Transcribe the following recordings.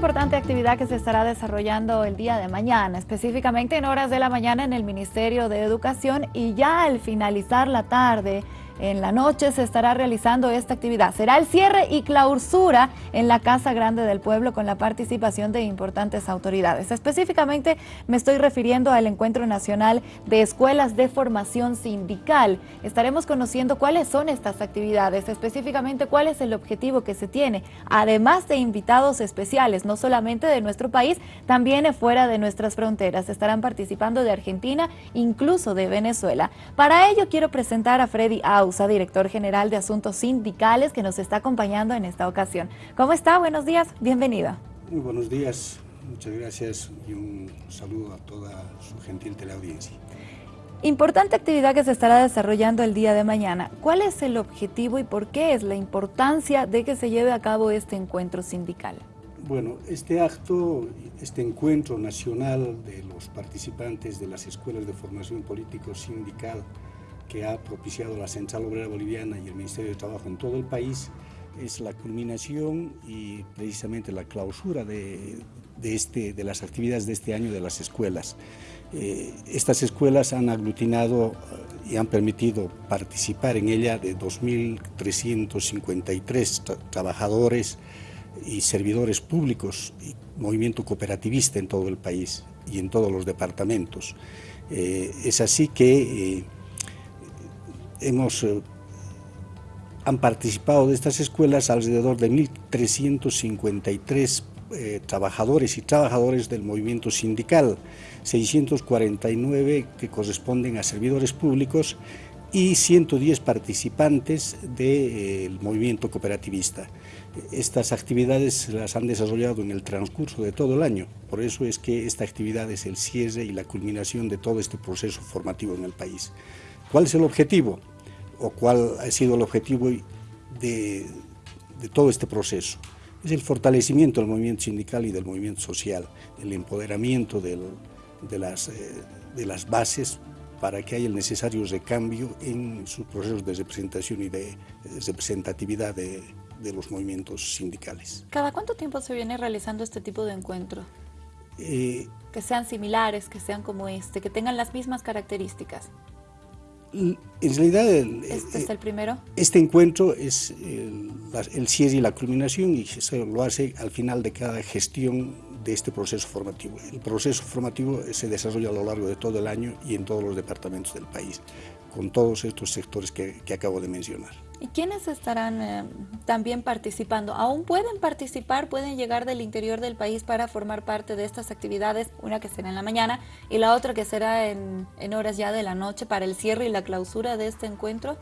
importante actividad que se estará desarrollando el día de mañana, específicamente en horas de la mañana en el Ministerio de Educación y ya al finalizar la tarde en la noche se estará realizando esta actividad. Será el cierre y clausura en la Casa Grande del Pueblo con la participación de importantes autoridades. Específicamente me estoy refiriendo al Encuentro Nacional de Escuelas de Formación Sindical. Estaremos conociendo cuáles son estas actividades, específicamente cuál es el objetivo que se tiene, además de invitados especiales, no solamente de nuestro país, también fuera de nuestras fronteras. Estarán participando de Argentina, incluso de Venezuela. Para ello quiero presentar a Freddy Aus director general de Asuntos Sindicales, que nos está acompañando en esta ocasión. ¿Cómo está? Buenos días, bienvenido. Muy buenos días, muchas gracias y un saludo a toda su gentil teleaudiencia. Importante actividad que se estará desarrollando el día de mañana. ¿Cuál es el objetivo y por qué es la importancia de que se lleve a cabo este encuentro sindical? Bueno, este acto, este encuentro nacional de los participantes de las escuelas de formación político sindical que ha propiciado la Central Obrera Boliviana y el Ministerio de Trabajo en todo el país es la culminación y precisamente la clausura de, este, de las actividades de este año de las escuelas. Eh, estas escuelas han aglutinado eh, y han permitido participar en ella de 2.353 trabajadores y servidores públicos y movimiento cooperativista en todo el país y en todos los departamentos. Eh, es así que hemos, eh, han participado de estas escuelas alrededor de 1.353 eh, trabajadores y trabajadores del movimiento sindical, 649 que corresponden a servidores públicos y 110 participantes del movimiento cooperativista. Estas actividades las han desarrollado en el transcurso de todo el año, por eso es que esta actividad es el cierre y la culminación de todo este proceso formativo en el país. ¿Cuál es el objetivo? O cuál ha sido el objetivo de, todo este proceso. Es el fortalecimiento del movimiento sindical y del movimiento social, el empoderamiento de, las, eh, de las bases para que haya el necesario recambio en sus procesos de representación y de, representatividad de, los movimientos sindicales. ¿Cada cuánto tiempo se viene realizando este tipo de encuentro? Eh, que sean similares, que sean como este, que tengan las mismas características. En realidad, ¿Este es eh, el primero? Este encuentro es el, el cierre y la culminación y se lo hace al final de cada gestión de este proceso formativo. El proceso formativo se desarrolla a lo largo de todo el año y en todos los departamentos del país, con todos estos sectores que acabo de mencionar. ¿Y quiénes estarán eh, también participando? ¿Aún pueden participar, pueden llegar del interior del país para formar parte de estas actividades? Una que será en la mañana y la otra que será en, en horas ya de la noche para el cierre y la clausura de este encuentro.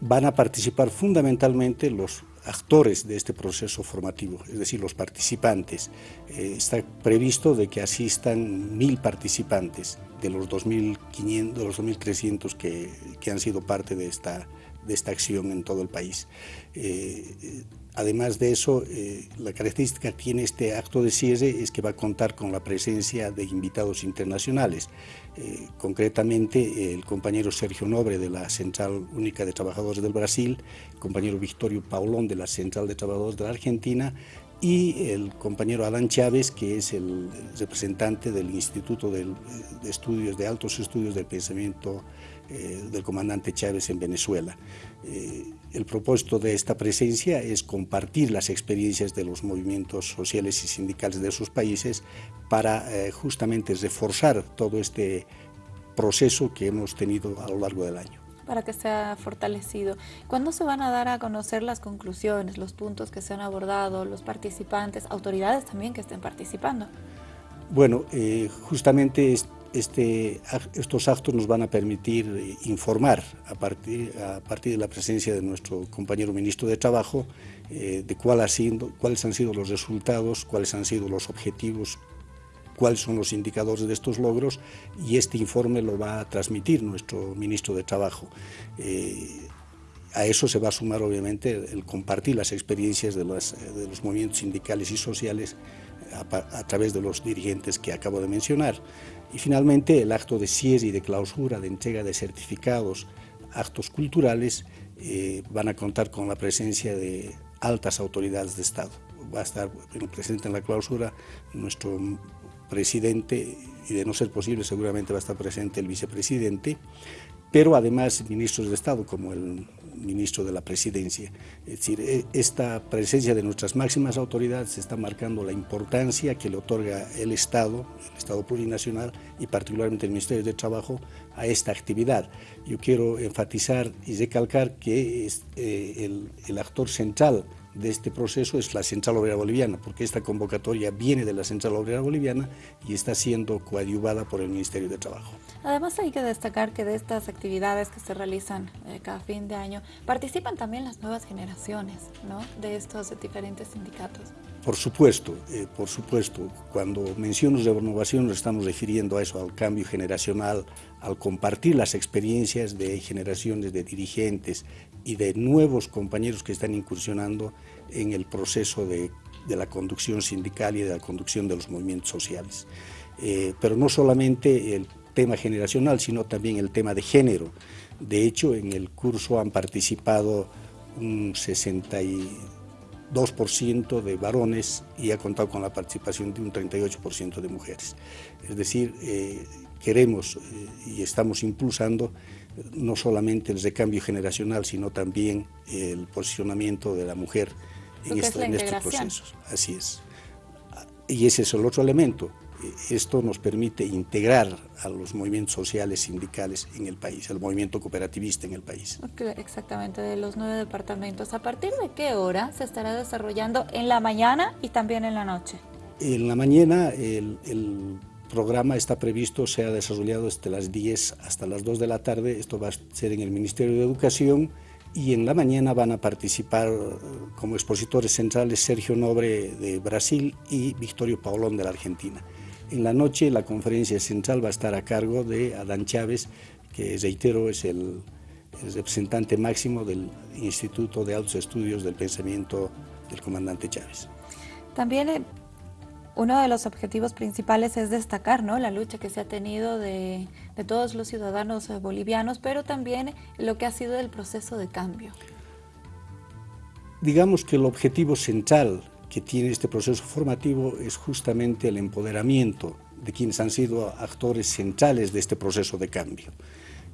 Van a participar fundamentalmente los actores de este proceso formativo, es decir, los participantes. Eh, está previsto de que asistan mil participantes de los 2.500, de los 2.300 que, que han sido parte de esta de esta acción en todo el país. Eh, además de eso, eh, la característica que tiene este acto de cierre es que va a contar con la presencia de invitados internacionales. Eh, concretamente, el compañero Sergio Nobre de la Central Única de Trabajadores del Brasil, el compañero Victorio Paulón de la Central de Trabajadores de la Argentina y el compañero Adán Chávez, que es el representante del Instituto de Estudios, de Altos Estudios del Pensamiento eh, del comandante Chávez en Venezuela. Eh, el propósito de esta presencia es compartir las experiencias de los movimientos sociales y sindicales de sus países para eh, justamente reforzar todo este proceso que hemos tenido a lo largo del año para que sea fortalecido. ¿Cuándo se van a dar a conocer las conclusiones, los puntos que se han abordado, los participantes, autoridades también que estén participando? Bueno, eh, justamente este, estos actos nos van a permitir eh, informar a partir, a partir de la presencia de nuestro compañero ministro de Trabajo eh, de cuál ha sido, cuáles han sido los resultados, cuáles han sido los objetivos cuáles son los indicadores de estos logros y este informe lo va a transmitir nuestro ministro de Trabajo. Eh, a eso se va a sumar obviamente el compartir las experiencias de, los movimientos sindicales y sociales a, través de los dirigentes que acabo de mencionar. Y finalmente el acto de cierre y de clausura, de entrega de certificados, actos culturales, eh, van a contar con la presencia de altas autoridades de Estado va a estar presente en la clausura nuestro presidente y de no ser posible seguramente va a estar presente el vicepresidente, pero además ministros de Estado como el ministro de la Presidencia. Es decir, e, esta presencia de nuestras máximas autoridades está marcando la importancia que le otorga el Estado, el Estado plurinacional y particularmente el Ministerio de Trabajo a esta actividad. Yo quiero enfatizar y recalcar que es, eh, el, el actor central de este proceso es la Central Obrera Boliviana, porque esta convocatoria viene de la Central Obrera Boliviana y está siendo coadyuvada por el Ministerio de Trabajo. Además hay que destacar que de estas actividades que se realizan eh, cada fin de año, participan también las nuevas generaciones ¿no? de estos diferentes sindicatos. Por supuesto, eh, por supuesto, cuando menciono renovación nos estamos refiriendo a eso, al cambio generacional, al compartir las experiencias de generaciones de dirigentes y de nuevos compañeros que están incursionando en el proceso de, la conducción sindical y de la conducción de los movimientos sociales. Eh, pero no solamente el tema generacional, sino también el tema de género. De hecho, en el curso han participado un 62% de varones y ha contado con la participación de un 38% de mujeres. Es decir, eh, queremos eh, y estamos impulsando no solamente el recambio generacional, sino también el posicionamiento de la mujer en, en estos procesos. Así es. Y ese es el otro elemento. Esto nos permite integrar a los movimientos sociales sindicales en el país, al movimiento cooperativista en el país. Exactamente, de los nueve departamentos. ¿A partir de qué hora se estará desarrollando en la mañana y también en la noche? En la mañana el, el programa está previsto, se ha desarrollado desde las 10 hasta las 2 de la tarde, esto va a ser en el Ministerio de Educación y en la mañana van a participar eh, como expositores centrales Sergio Nobre de Brasil y Victorio Paulón de la Argentina. En la noche la conferencia central va a estar a cargo de Adán Chávez, que reitero es el, el representante máximo del Instituto de Altos Estudios del Pensamiento del comandante Chávez. También eh, uno de los objetivos principales es destacar ¿no? la lucha que se ha tenido de, de, todos los ciudadanos eh, bolivianos, pero también lo que ha sido el proceso de cambio. Digamos que el objetivo central que tiene este proceso formativo es justamente el empoderamiento de quienes han sido actores centrales de este proceso de cambio.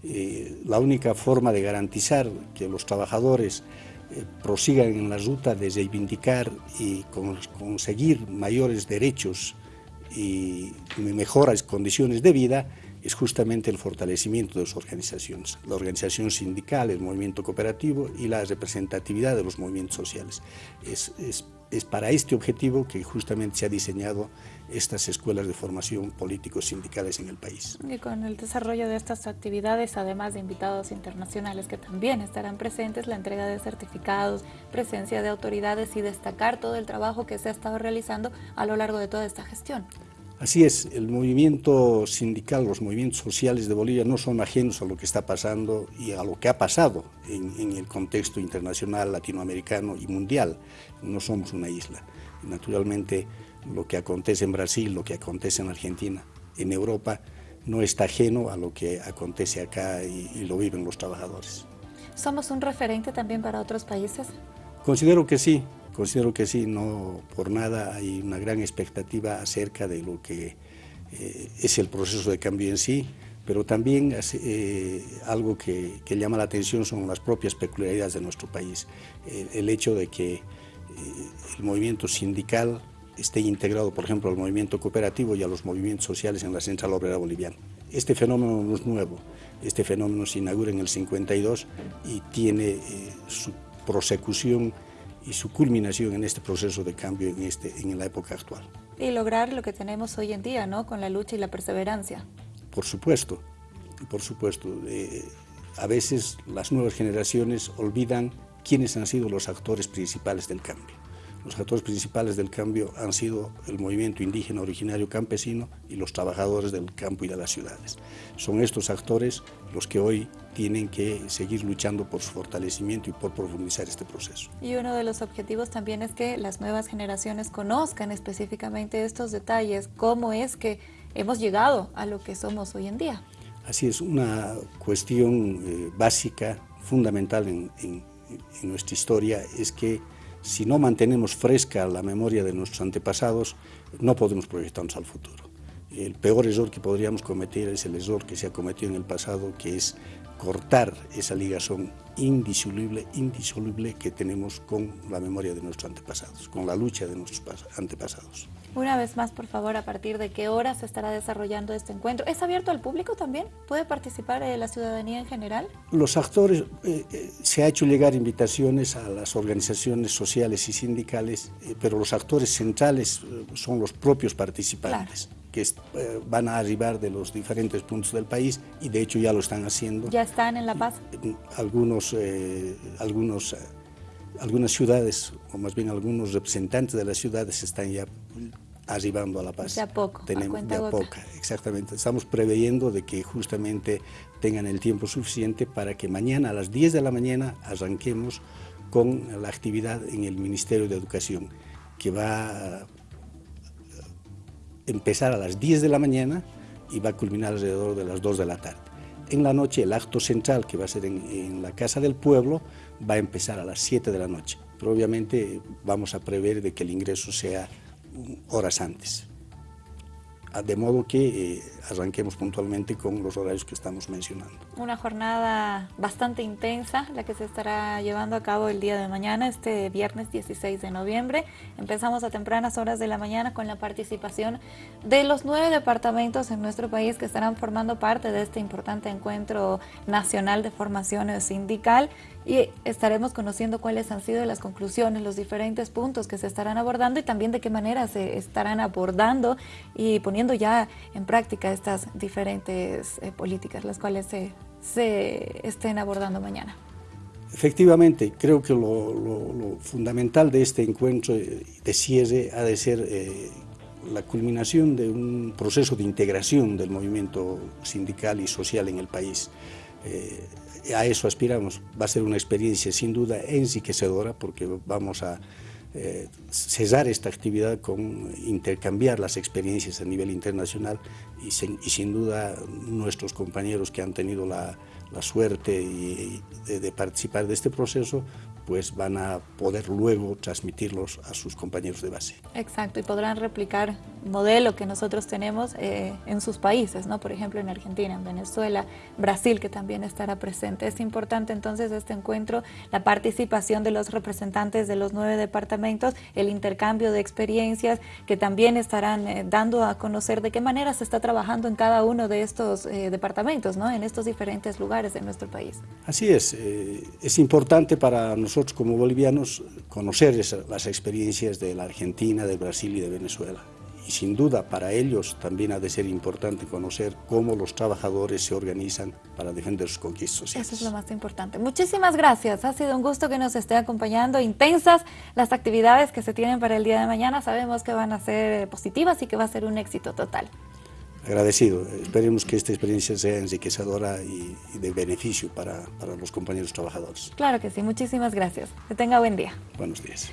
Eh, la única forma de garantizar que los trabajadores eh, prosigan en la ruta de reivindicar y conseguir mayores derechos y mejores condiciones de vida es justamente el fortalecimiento de las organizaciones, la organización sindical, el movimiento cooperativo y la representatividad de los movimientos sociales. Es, es es para este objetivo que justamente se ha diseñado estas escuelas de formación políticos sindicales en el país. Y con el desarrollo de estas actividades, además de invitados internacionales que también estarán presentes, la entrega de certificados, presencia de autoridades y destacar todo el trabajo que se ha estado realizando a lo largo de toda esta gestión. Así es, el movimiento sindical, los movimientos sociales de Bolivia no son ajenos a lo que está pasando y a lo que ha pasado en, el contexto internacional, latinoamericano y mundial. No somos una isla. Naturalmente, lo que acontece en Brasil, lo que acontece en Argentina, en Europa, no está ajeno a lo que acontece acá y, y lo viven los trabajadores. ¿Somos un referente también para otros países? Considero que sí, Considero que sí, no por nada hay una gran expectativa acerca de lo que eh, es el proceso de cambio en sí, pero también eh, algo que, llama la atención son las propias peculiaridades de nuestro país. el hecho de que eh, el movimiento sindical esté integrado, por ejemplo, al movimiento cooperativo y a los movimientos sociales en la Central Obrera Boliviana. Este fenómeno no es nuevo, este fenómeno se inaugura en el 52 y tiene su prosecución y su culminación en este proceso de cambio en, este, en la época actual. Y lograr lo que tenemos hoy en día, ¿no? Con la lucha y la perseverancia. Por supuesto, por supuesto. Eh, a veces las nuevas generaciones olvidan quiénes han sido los actores principales del cambio. Los actores principales del cambio han sido el movimiento indígena originario campesino y los trabajadores del campo y de las ciudades. Son estos actores los que hoy tienen que seguir luchando por su fortalecimiento y por profundizar este proceso. Y uno de los objetivos también es que las nuevas generaciones conozcan específicamente estos detalles, cómo es que hemos llegado a lo que somos hoy en día. Así es, una cuestión eh, básica, fundamental en, en nuestra historia, es que si no mantenemos fresca la memoria de nuestros antepasados, no podemos proyectarnos al futuro. El peor error que podríamos cometer es el error que se ha cometido en el pasado, que es cortar esa ligazón indisoluble, indisoluble que tenemos con la memoria de nuestros antepasados, con la lucha de nuestros antepasados. Una vez más, por favor, ¿a partir de qué hora se estará desarrollando este encuentro? ¿Es abierto al público también? ¿Puede participar eh, la ciudadanía en general? Los actores, eh, eh, se ha hecho llegar invitaciones a las organizaciones sociales y sindicales, pero los actores centrales son los propios participantes que eh, van a arribar de los diferentes puntos del país y de hecho ya lo están haciendo. ¿Ya están en La Paz? Algunos, eh, algunos, eh, algunas ciudades, o más bien algunos representantes de las ciudades están ya arribando a La Paz. De a poco, Tenemos, de a poco, exactamente. Estamos preveyendo de que justamente tengan el tiempo suficiente para que mañana a las 10 de la mañana arranquemos con la actividad en el Ministerio de Educación, que va empezar a las 10 de la mañana y va a culminar alrededor de las 2 de la tarde. En la noche el acto central, que va a ser en, la Casa del Pueblo, va a empezar a las 7 de la noche. Pero obviamente vamos a prever de que el ingreso sea horas antes. Ah, de modo que eh, arranquemos puntualmente con los horarios que estamos mencionando. Una jornada bastante intensa, la que se estará llevando a cabo el día de mañana, este viernes 16 de noviembre. Empezamos a tempranas horas de la mañana con la participación de los nueve departamentos en nuestro país que estarán formando parte de este importante encuentro nacional de formación sindical y estaremos conociendo cuáles han sido las conclusiones, los diferentes puntos que se estarán abordando y también de qué manera se estarán abordando y poniendo ya en práctica estas diferentes eh, políticas, las cuales se, se, estén abordando mañana. Efectivamente, creo que lo, fundamental de este encuentro de cierre ha de ser eh, la culminación de un proceso de integración del movimiento sindical y social en el país. Eh, a eso aspiramos. Va a ser una experiencia sin duda enriquecedora porque vamos a eh, cesar esta actividad con intercambiar las experiencias a nivel internacional y, sin duda nuestros compañeros que han tenido la, suerte de, participar de este proceso pues van a poder luego transmitirlos a sus compañeros de base. Exacto, y podrán replicar modelo que nosotros tenemos eh, en sus países, ¿no? por ejemplo en Argentina, en Venezuela, Brasil, que también estará presente. Es importante entonces este encuentro, la participación de los representantes de los nueve departamentos, el intercambio de experiencias que también estarán eh, dando a conocer de qué manera se está trabajando en cada uno de estos eh, departamentos, ¿no? en estos diferentes lugares de nuestro país. Así es, es importante para nosotros como bolivianos conocer las experiencias de la Argentina, de Brasil y de Venezuela. Y sin duda para ellos también ha de ser importante conocer cómo los trabajadores se organizan para defender sus conquistas sociales. Eso es lo más importante. Muchísimas gracias. Ha sido un gusto que nos esté acompañando. Intensas las actividades que se tienen para el día de mañana. Sabemos que van a ser positivas y que va a ser un éxito total agradecido. Esperemos que esta experiencia sea enriquecedora y, de beneficio para, para los compañeros trabajadores. Claro que sí, muchísimas gracias. Que tenga buen día. Buenos días.